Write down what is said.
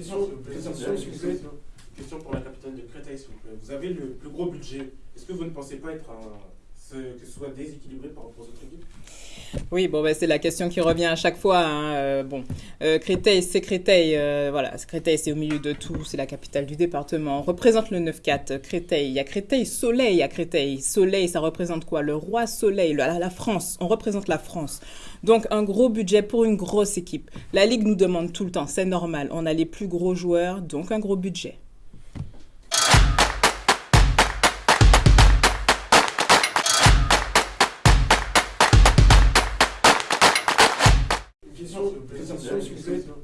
Question, question, pour la capitaine de Créteil, s'il vous plaît. Vous avez le plus gros budget. Est-ce que vous ne pensez pas être que ce soit déséquilibré par rapport aux autres équipes oui, bon, ben, c'est la question qui revient à chaque fois. Hein. Euh, bon, euh, Créteil, c'est Créteil. Euh, voilà, Créteil, c'est au milieu de tout. C'est la capitale du département. On représente le 9-4. Créteil. Il y a Créteil, Soleil à Créteil. Soleil, ça représente quoi? Le roi Soleil, la, la France. On représente la France. Donc, un gros budget pour une grosse équipe. La Ligue nous demande tout le temps. C'est normal. On a les plus gros joueurs, donc un gros budget. question, question, question, question,